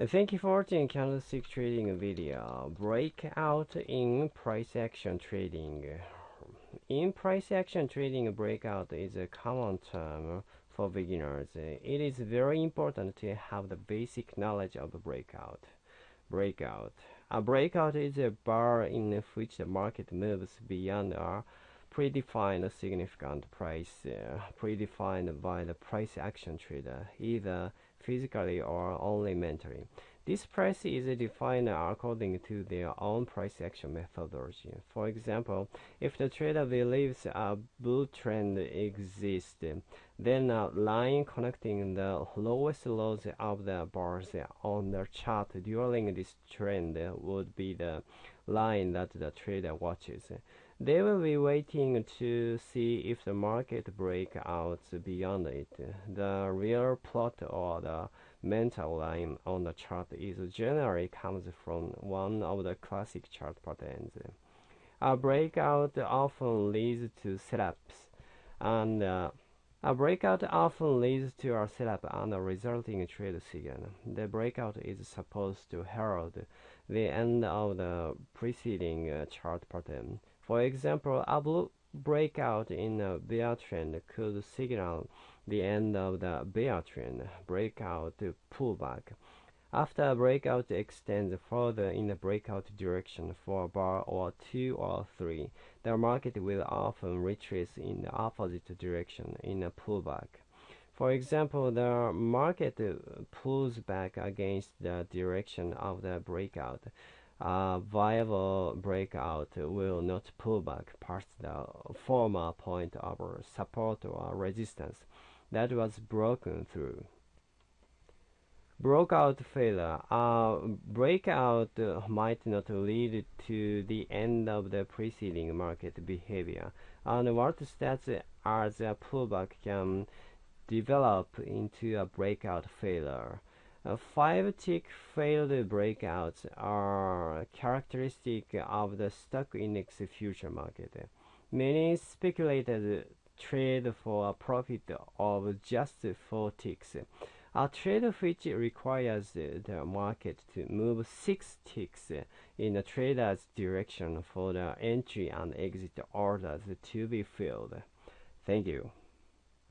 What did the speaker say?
Thank you for watching candlestick trading video. Breakout in price action trading. In price action trading, breakout is a common term for beginners. It is very important to have the basic knowledge of breakout. Breakout. A breakout is a bar in which the market moves beyond a predefined significant price uh, predefined by the price action trader, either physically or only mentally. This price is defined according to their own price action methodology. For example, if the trader believes a bull trend exists, then a line connecting the lowest lows of the bars on the chart during this trend would be the line that the trader watches. They will be waiting to see if the market breaks out beyond it. The real plot or the mental line on the chart is generally comes from one of the classic chart patterns. A breakout often leads to setups, and uh, a breakout often leads to a setup and a resulting trade signal. The breakout is supposed to herald the end of the preceding uh, chart pattern. For example, a bull breakout in a bear trend could signal the end of the bear trend, breakout pullback. After a breakout extends further in the breakout direction for a bar or two or three, the market will often retrace in the opposite direction in a pullback. For example, the market pulls back against the direction of the breakout a viable breakout will not pull back past the former point of support or resistance that was broken through. Breakout failure. A breakout might not lead to the end of the preceding market behavior, and what starts as a pullback can develop into a breakout failure. Uh, five tick failed breakouts are characteristic of the stock index future market. Many speculators trade for a profit of just four ticks. A trade which requires the market to move six ticks in the trader's direction for the entry and exit orders to be filled. Thank you.